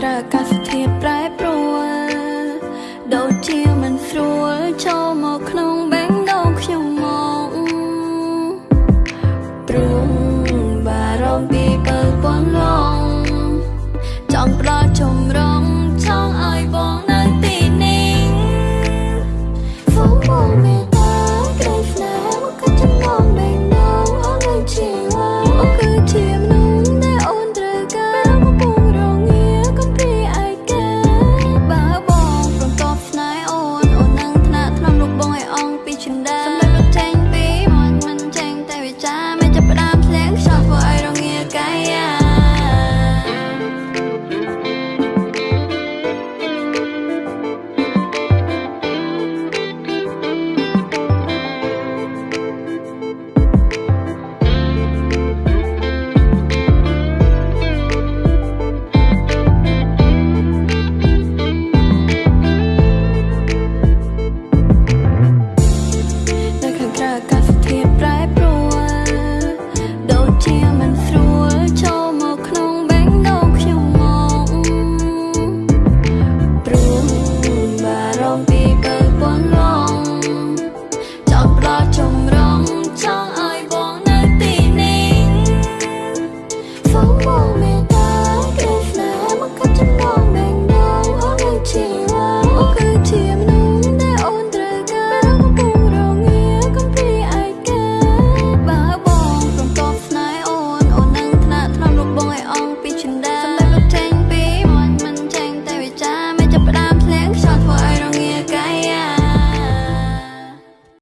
ក្រអាកាសធាតុប្រែ 被取代。